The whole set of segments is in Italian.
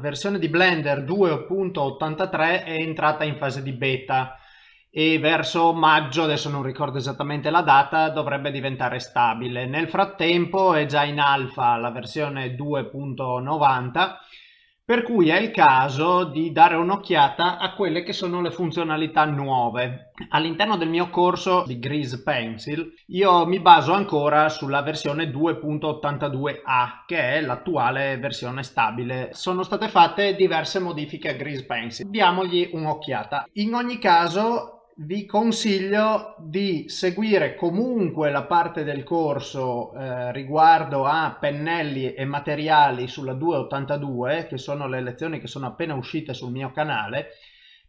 versione di Blender 2.83 è entrata in fase di beta e verso maggio, adesso non ricordo esattamente la data, dovrebbe diventare stabile. Nel frattempo è già in alfa la versione 2.90 per cui è il caso di dare un'occhiata a quelle che sono le funzionalità nuove. All'interno del mio corso di Grease Pencil io mi baso ancora sulla versione 2.82a che è l'attuale versione stabile. Sono state fatte diverse modifiche a Grease Pencil. Diamogli un'occhiata. In ogni caso vi consiglio di seguire comunque la parte del corso eh, riguardo a pennelli e materiali sulla 282 che sono le lezioni che sono appena uscite sul mio canale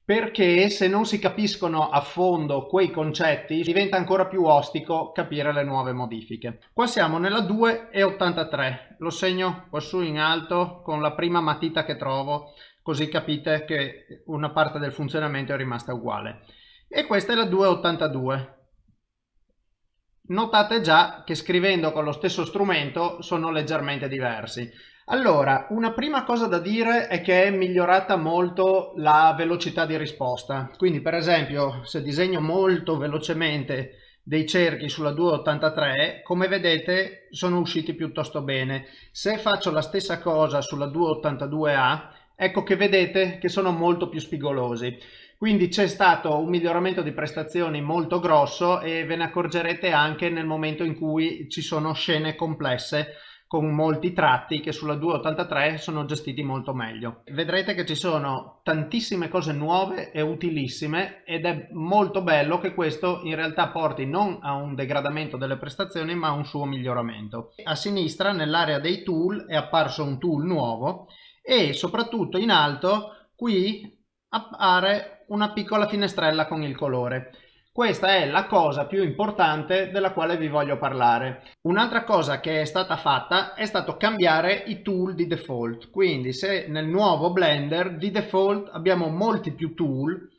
perché se non si capiscono a fondo quei concetti diventa ancora più ostico capire le nuove modifiche. Qua siamo nella 2.83, lo segno qua su in alto con la prima matita che trovo così capite che una parte del funzionamento è rimasta uguale e questa è la 282 notate già che scrivendo con lo stesso strumento sono leggermente diversi. Allora una prima cosa da dire è che è migliorata molto la velocità di risposta. Quindi per esempio se disegno molto velocemente dei cerchi sulla 283 come vedete sono usciti piuttosto bene. Se faccio la stessa cosa sulla 282A ecco che vedete che sono molto più spigolosi quindi c'è stato un miglioramento di prestazioni molto grosso e ve ne accorgerete anche nel momento in cui ci sono scene complesse con molti tratti che sulla 283 sono gestiti molto meglio. Vedrete che ci sono tantissime cose nuove e utilissime ed è molto bello che questo in realtà porti non a un degradamento delle prestazioni ma a un suo miglioramento. A sinistra nell'area dei tool è apparso un tool nuovo e soprattutto in alto qui appare una piccola finestrella con il colore. Questa è la cosa più importante della quale vi voglio parlare. Un'altra cosa che è stata fatta è stato cambiare i tool di default. Quindi se nel nuovo Blender di default abbiamo molti più tool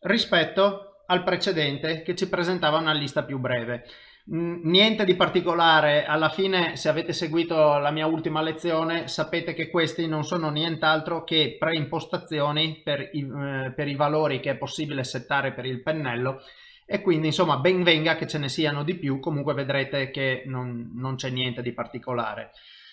rispetto al precedente che ci presentava una lista più breve. Mm, niente di particolare, alla fine se avete seguito la mia ultima lezione sapete che questi non sono nient'altro che preimpostazioni per i, eh, per i valori che è possibile settare per il pennello. E quindi insomma ben venga che ce ne siano di più, comunque vedrete che non, non c'è niente di particolare.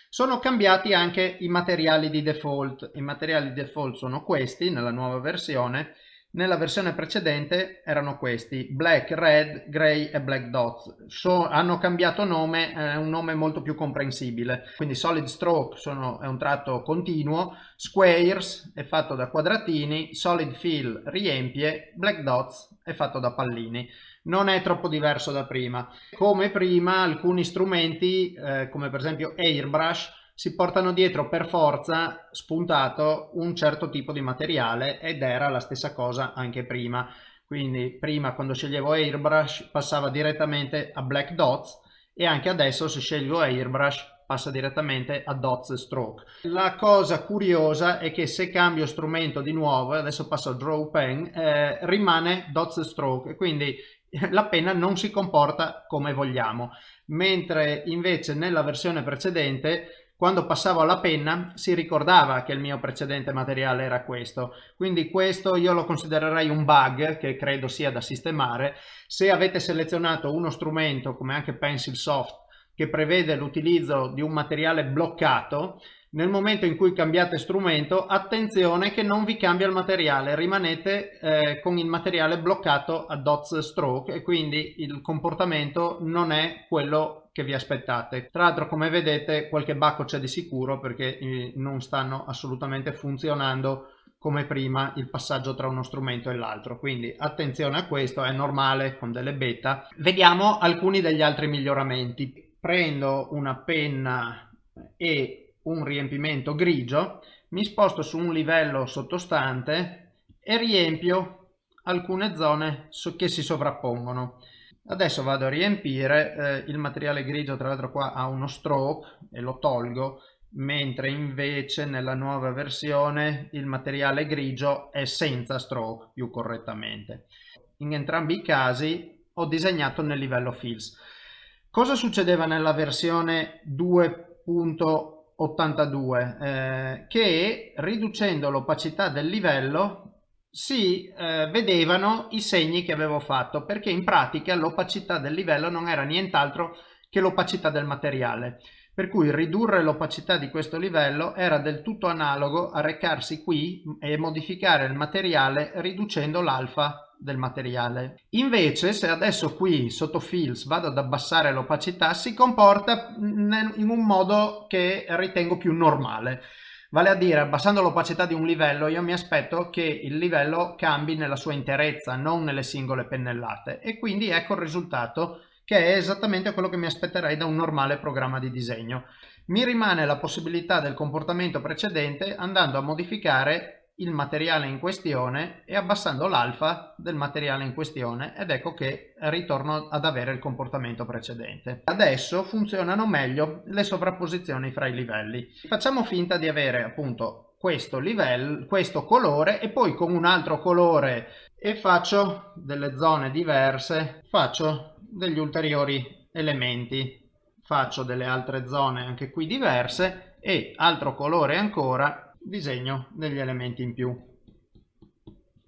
Sono cambiati anche i materiali di default, i materiali di default sono questi nella nuova versione nella versione precedente erano questi, black, red, grey e black dots. So, hanno cambiato nome, è un nome molto più comprensibile. Quindi solid stroke sono, è un tratto continuo, squares è fatto da quadratini, solid fill riempie, black dots è fatto da pallini non è troppo diverso da prima. Come prima alcuni strumenti, eh, come per esempio Airbrush, si portano dietro per forza spuntato un certo tipo di materiale ed era la stessa cosa anche prima. Quindi prima quando sceglievo Airbrush passava direttamente a Black Dots e anche adesso se scelgo Airbrush passa direttamente a Dots Stroke. La cosa curiosa è che se cambio strumento di nuovo, adesso passo a Draw Pen, eh, rimane Dots Stroke, quindi la penna non si comporta come vogliamo, mentre invece nella versione precedente quando passavo alla penna si ricordava che il mio precedente materiale era questo. Quindi questo io lo considererei un bug che credo sia da sistemare. Se avete selezionato uno strumento come anche Pencil Soft che prevede l'utilizzo di un materiale bloccato nel momento in cui cambiate strumento attenzione che non vi cambia il materiale rimanete eh, con il materiale bloccato a dots stroke e quindi il comportamento non è quello che vi aspettate. Tra l'altro come vedete qualche bacco c'è di sicuro perché eh, non stanno assolutamente funzionando come prima il passaggio tra uno strumento e l'altro. Quindi attenzione a questo è normale con delle beta. Vediamo alcuni degli altri miglioramenti. Prendo una penna e un riempimento grigio, mi sposto su un livello sottostante e riempio alcune zone che si sovrappongono. Adesso vado a riempire, eh, il materiale grigio tra l'altro qua ha uno stroke e lo tolgo, mentre invece nella nuova versione il materiale grigio è senza stroke più correttamente. In entrambi i casi ho disegnato nel livello fills. Cosa succedeva nella versione 2.1? 82 eh, che riducendo l'opacità del livello si eh, vedevano i segni che avevo fatto perché in pratica l'opacità del livello non era nient'altro che l'opacità del materiale. Per cui ridurre l'opacità di questo livello era del tutto analogo a recarsi qui e modificare il materiale riducendo l'alfa del materiale. Invece se adesso qui sotto Fills vado ad abbassare l'opacità si comporta in un modo che ritengo più normale. Vale a dire, abbassando l'opacità di un livello, io mi aspetto che il livello cambi nella sua interezza, non nelle singole pennellate. E quindi ecco il risultato, che è esattamente quello che mi aspetterei da un normale programma di disegno. Mi rimane la possibilità del comportamento precedente andando a modificare il materiale in questione e abbassando l'alfa del materiale in questione ed ecco che ritorno ad avere il comportamento precedente. Adesso funzionano meglio le sovrapposizioni fra i livelli. Facciamo finta di avere appunto questo livello, questo colore e poi con un altro colore e faccio delle zone diverse, faccio degli ulteriori elementi, faccio delle altre zone anche qui diverse e altro colore ancora disegno degli elementi in più.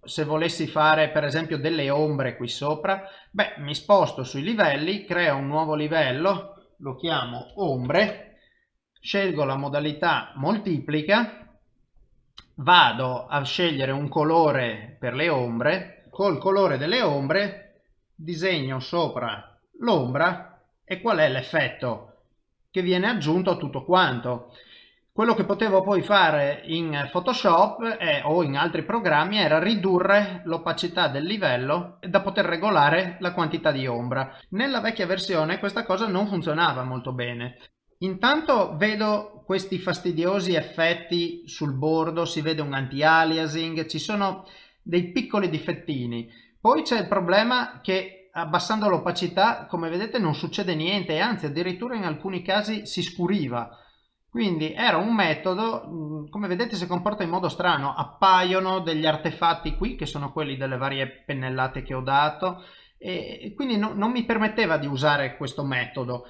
Se volessi fare per esempio delle ombre qui sopra, beh, mi sposto sui livelli, creo un nuovo livello, lo chiamo ombre, scelgo la modalità moltiplica, vado a scegliere un colore per le ombre, col colore delle ombre disegno sopra l'ombra e qual è l'effetto che viene aggiunto a tutto quanto. Quello che potevo poi fare in Photoshop è, o in altri programmi era ridurre l'opacità del livello da poter regolare la quantità di ombra. Nella vecchia versione questa cosa non funzionava molto bene. Intanto vedo questi fastidiosi effetti sul bordo, si vede un anti-aliasing, ci sono dei piccoli difettini. Poi c'è il problema che abbassando l'opacità, come vedete, non succede niente, anzi addirittura in alcuni casi si scuriva. Quindi era un metodo, mm, come vedete si comporta in modo strano, appaiono degli artefatti qui che sono quelli delle varie pennellate che ho dato e quindi no, non mi permetteva di usare questo metodo.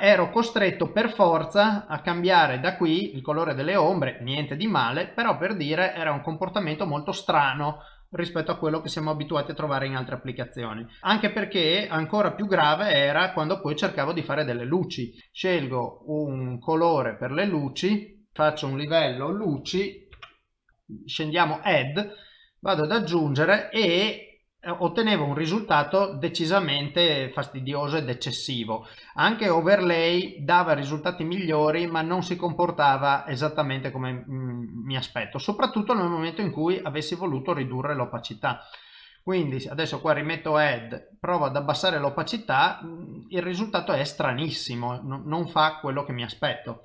Ero costretto per forza a cambiare da qui il colore delle ombre, niente di male, però per dire era un comportamento molto strano rispetto a quello che siamo abituati a trovare in altre applicazioni. Anche perché ancora più grave era quando poi cercavo di fare delle luci. Scelgo un colore per le luci, faccio un livello luci, scendiamo add, vado ad aggiungere e eh, ottenevo un risultato decisamente fastidioso ed eccessivo. Anche overlay dava risultati migliori ma non si comportava esattamente come mm, mi aspetto, soprattutto nel momento in cui avessi voluto ridurre l'opacità. Quindi adesso qua rimetto add, provo ad abbassare l'opacità, mm, il risultato è stranissimo, non fa quello che mi aspetto.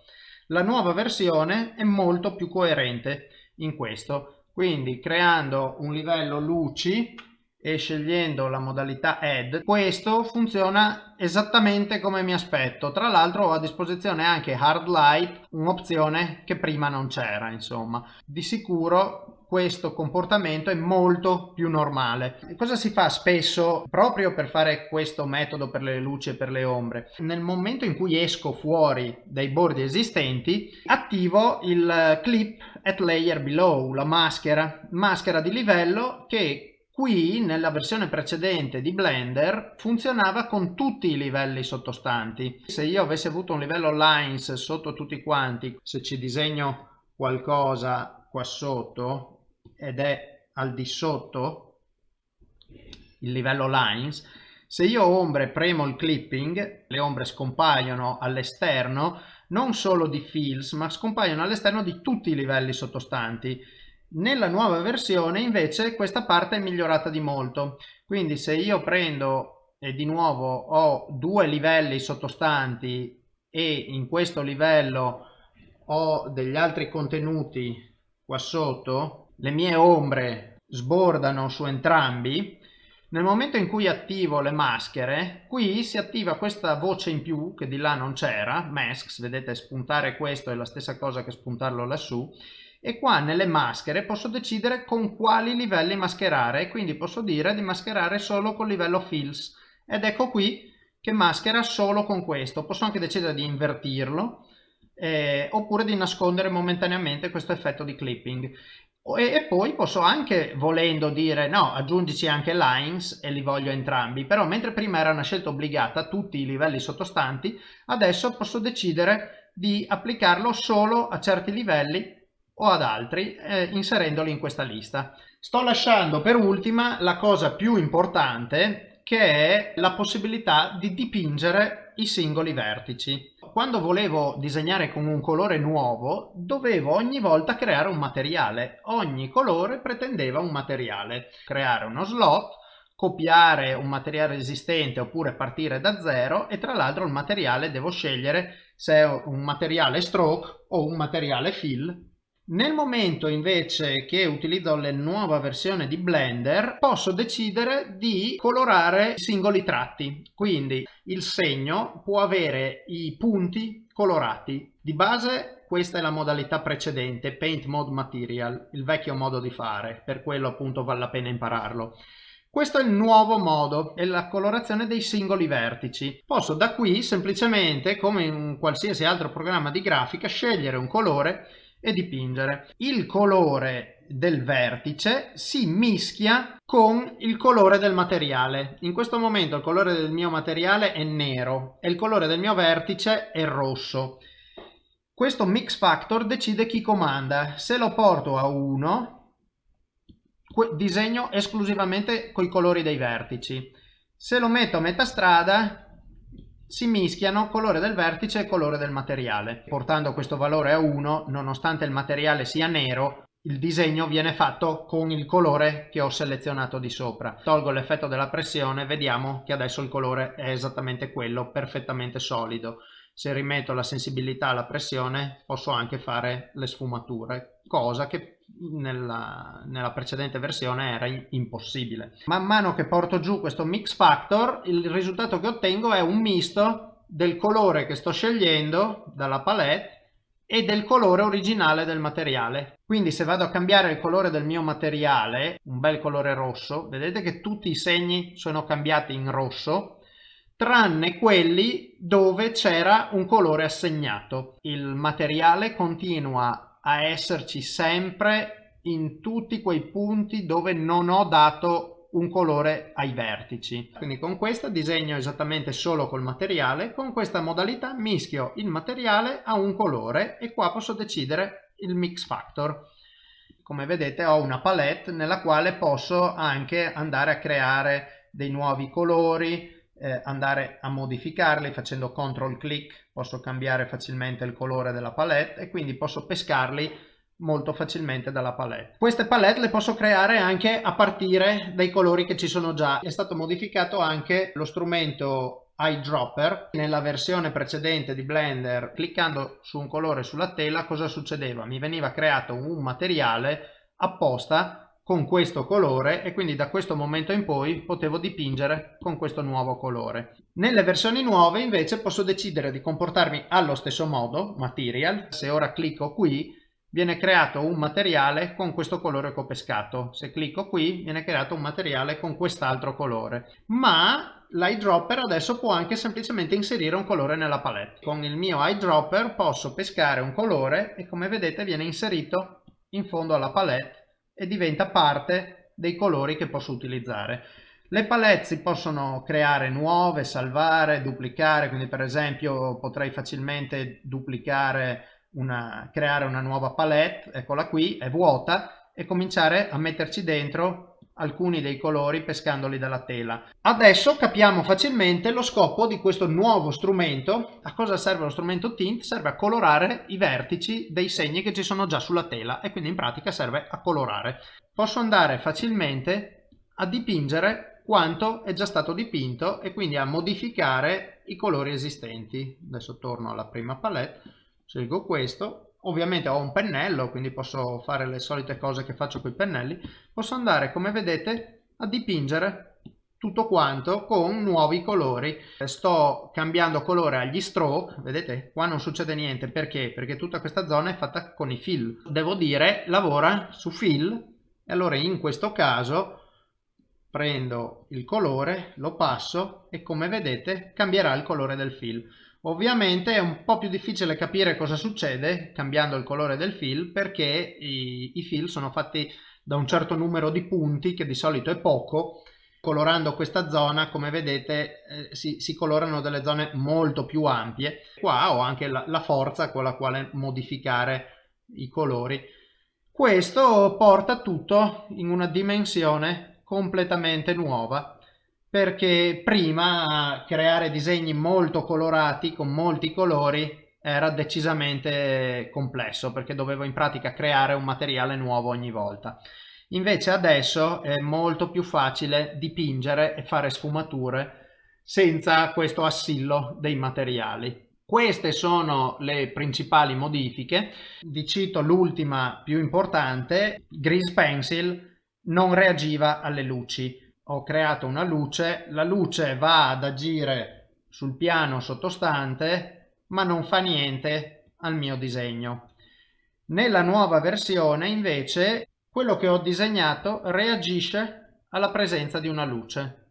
La nuova versione è molto più coerente in questo, quindi creando un livello luci e scegliendo la modalità add questo funziona esattamente come mi aspetto. Tra l'altro ho a disposizione anche hard light un'opzione che prima non c'era insomma. Di sicuro questo comportamento è molto più normale. Cosa si fa spesso proprio per fare questo metodo per le luci e per le ombre? Nel momento in cui esco fuori dai bordi esistenti attivo il clip at layer below la maschera maschera di livello che Qui nella versione precedente di Blender funzionava con tutti i livelli sottostanti. Se io avessi avuto un livello lines sotto tutti quanti, se ci disegno qualcosa qua sotto ed è al di sotto il livello lines, se io ombre premo il clipping, le ombre scompaiono all'esterno non solo di fills ma scompaiono all'esterno di tutti i livelli sottostanti nella nuova versione invece questa parte è migliorata di molto, quindi se io prendo e di nuovo ho due livelli sottostanti e in questo livello ho degli altri contenuti qua sotto, le mie ombre sbordano su entrambi, nel momento in cui attivo le maschere, qui si attiva questa voce in più che di là non c'era, masks, vedete spuntare questo è la stessa cosa che spuntarlo lassù, e qua nelle maschere posso decidere con quali livelli mascherare quindi posso dire di mascherare solo col livello fills ed ecco qui che maschera solo con questo posso anche decidere di invertirlo eh, oppure di nascondere momentaneamente questo effetto di clipping. E, e, poi posso anche, volendo dire no, aggiungici anche lines e li voglio entrambi, però mentre prima era una scelta obbligata, tutti i livelli sottostanti, adesso posso decidere di applicarlo solo a certi livelli o ad altri eh, inserendoli in questa lista. Sto lasciando per ultima la cosa più importante che è la possibilità di dipingere i singoli vertici. Quando volevo disegnare con un colore nuovo dovevo ogni volta creare un materiale. Ogni colore pretendeva un materiale. Creare uno slot, copiare un materiale esistente oppure partire da zero e tra l'altro il materiale devo scegliere se è un materiale stroke o un materiale fill nel momento invece che utilizzo la nuova versione di Blender posso decidere di colorare i singoli tratti. Quindi il segno può avere i punti colorati. Di base questa è la modalità precedente, Paint Mode Material, il vecchio modo di fare, per quello appunto vale la pena impararlo. Questo è il nuovo modo, è la colorazione dei singoli vertici. Posso da qui semplicemente, come in qualsiasi altro programma di grafica, scegliere un colore e dipingere. Il colore del vertice si mischia con il colore del materiale. In questo momento il colore del mio materiale è nero e il colore del mio vertice è rosso. Questo mix factor decide chi comanda. Se lo porto a 1, disegno esclusivamente con i colori dei vertici. Se lo metto a metà strada, si mischiano colore del vertice e colore del materiale. Portando questo valore a 1, nonostante il materiale sia nero, il disegno viene fatto con il colore che ho selezionato di sopra. Tolgo l'effetto della pressione, vediamo che adesso il colore è esattamente quello, perfettamente solido. Se rimetto la sensibilità alla pressione posso anche fare le sfumature, cosa che nella, nella, precedente versione era impossibile. Man mano che porto giù questo mix factor il risultato che ottengo è un misto del colore che sto scegliendo dalla palette e del colore originale del materiale. Quindi se vado a cambiare il colore del mio materiale, un bel colore rosso, vedete che tutti i segni sono cambiati in rosso, tranne quelli dove c'era un colore assegnato. Il materiale continua a esserci sempre in tutti quei punti dove non ho dato un colore ai vertici. Quindi con questa disegno esattamente solo col materiale, con questa modalità mischio il materiale a un colore e qua posso decidere il mix factor. Come vedete ho una palette nella quale posso anche andare a creare dei nuovi colori, eh, andare a modificarli facendo control click posso cambiare facilmente il colore della palette e quindi posso pescarli molto facilmente dalla palette. Queste palette le posso creare anche a partire dai colori che ci sono già. È stato modificato anche lo strumento eyedropper. Nella versione precedente di Blender, cliccando su un colore sulla tela, cosa succedeva? Mi veniva creato un materiale apposta con questo colore e quindi da questo momento in poi potevo dipingere con questo nuovo colore. Nelle versioni nuove invece posso decidere di comportarmi allo stesso modo, material, se ora clicco qui viene creato un materiale con questo colore che ho pescato, se clicco qui viene creato un materiale con quest'altro colore, ma l'eyedropper adesso può anche semplicemente inserire un colore nella palette. Con il mio eyedropper posso pescare un colore e come vedete viene inserito in fondo alla palette e diventa parte dei colori che posso utilizzare. Le palette si possono creare nuove, salvare, duplicare, quindi per esempio potrei facilmente duplicare una, creare una nuova palette, eccola qui, è vuota, e cominciare a metterci dentro alcuni dei colori pescandoli dalla tela. Adesso capiamo facilmente lo scopo di questo nuovo strumento. A cosa serve lo strumento Tint? Serve a colorare i vertici dei segni che ci sono già sulla tela e quindi in pratica serve a colorare. Posso andare facilmente a dipingere quanto è già stato dipinto e quindi a modificare i colori esistenti. Adesso torno alla prima palette, scelgo questo ovviamente ho un pennello quindi posso fare le solite cose che faccio con i pennelli. Posso andare come vedete a dipingere tutto quanto con nuovi colori. Sto cambiando colore agli stroke vedete? Qua non succede niente. Perché? Perché tutta questa zona è fatta con i fill. Devo dire lavora su fill. E allora in questo caso prendo il colore lo passo e come vedete cambierà il colore del fill Ovviamente è un po' più difficile capire cosa succede cambiando il colore del fill perché i, i fill sono fatti da un certo numero di punti che di solito è poco. Colorando questa zona come vedete eh, si, si, colorano delle zone molto più ampie. Qua ho anche la, la forza con la quale modificare i colori. Questo porta tutto in una dimensione completamente nuova perché prima creare disegni molto colorati con molti colori era decisamente complesso perché dovevo in pratica creare un materiale nuovo ogni volta Invece adesso è molto più facile dipingere e fare sfumature senza questo assillo dei materiali. Queste sono le principali modifiche. Vi cito l'ultima più importante. Grease Pencil non reagiva alle luci. Ho creato una luce, la luce va ad agire sul piano sottostante ma non fa niente al mio disegno. Nella nuova versione invece quello che ho disegnato reagisce alla presenza di una luce.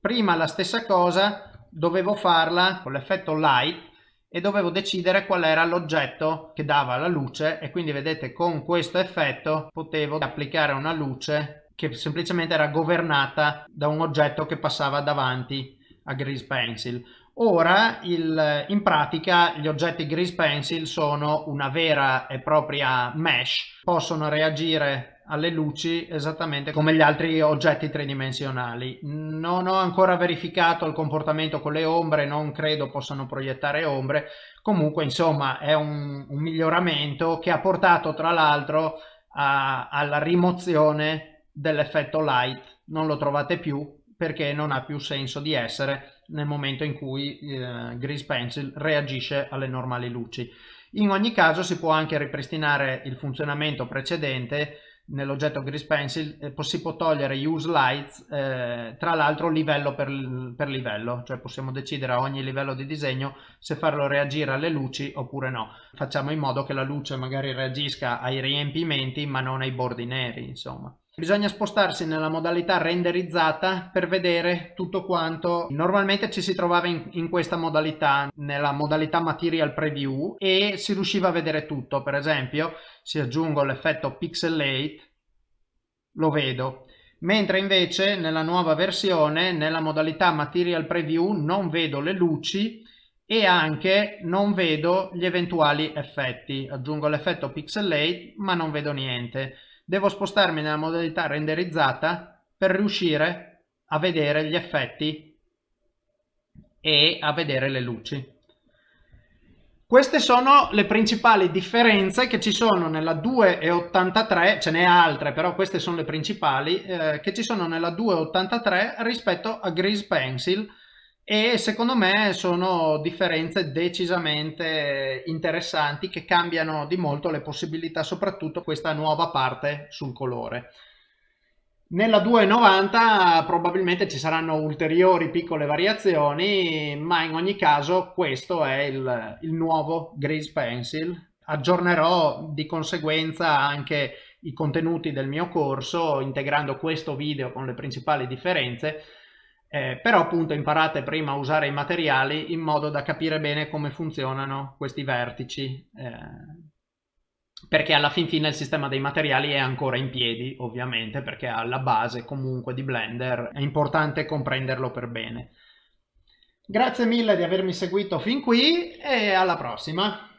Prima la stessa cosa dovevo farla con l'effetto light e dovevo decidere qual era l'oggetto che dava la luce e quindi vedete con questo effetto potevo applicare una luce che semplicemente era governata da un oggetto che passava davanti a Grease Pencil. Ora il, in pratica gli oggetti Grease Pencil sono una vera e propria mesh, possono reagire alle luci esattamente come gli altri oggetti tridimensionali. Non ho ancora verificato il comportamento con le ombre, non credo possano proiettare ombre, comunque insomma è un, un miglioramento che ha portato tra l'altro alla rimozione dell'effetto light, non lo trovate più perché non ha più senso di essere nel momento in cui eh, Grease Pencil reagisce alle normali luci. In ogni caso si può anche ripristinare il funzionamento precedente. Nell'oggetto Grease Pencil eh, si può togliere Use Lights eh, tra l'altro livello per, per, livello. Cioè possiamo decidere a ogni livello di disegno se farlo reagire alle luci oppure no. Facciamo in modo che la luce magari reagisca ai riempimenti ma non ai bordi neri insomma Bisogna spostarsi nella modalità renderizzata per vedere tutto quanto normalmente ci si trovava in, in, questa modalità, nella modalità Material Preview e si riusciva a vedere tutto. Per esempio, se aggiungo l'effetto Pixelate, lo vedo. Mentre invece nella nuova versione, nella modalità Material Preview, non vedo le luci e anche non vedo gli eventuali effetti. Aggiungo l'effetto Pixelate ma non vedo niente devo spostarmi nella modalità renderizzata per riuscire a vedere gli effetti e a vedere le luci. Queste sono le principali differenze che ci sono nella 2.83, ce n'è altre però queste sono le principali, eh, che ci sono nella 2.83 rispetto a Grease Pencil e secondo me sono differenze decisamente interessanti che cambiano di molto le possibilità, soprattutto questa nuova parte sul colore. Nella 290 probabilmente ci saranno ulteriori piccole variazioni, ma in ogni caso questo è il, il nuovo Grease Pencil. Aggiornerò di conseguenza anche i contenuti del mio corso integrando questo video con le principali differenze eh, però appunto imparate prima a usare i materiali in modo da capire bene come funzionano questi vertici eh, perché alla fin fine il sistema dei materiali è ancora in piedi ovviamente perché alla base comunque di Blender è importante comprenderlo per bene. Grazie mille di avermi seguito fin qui e alla prossima